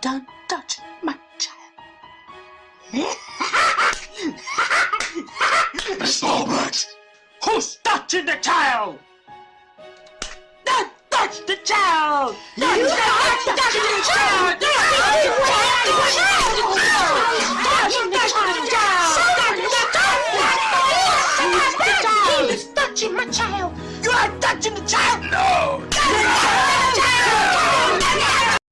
Don't touch my child. Smallbacks! Who's touching the child? Don't touch the child! Don't you touch, touch, the child! Don't touch the child! Don't touch the child! Don't touch the child! Don't touch child! You are touching the child! No!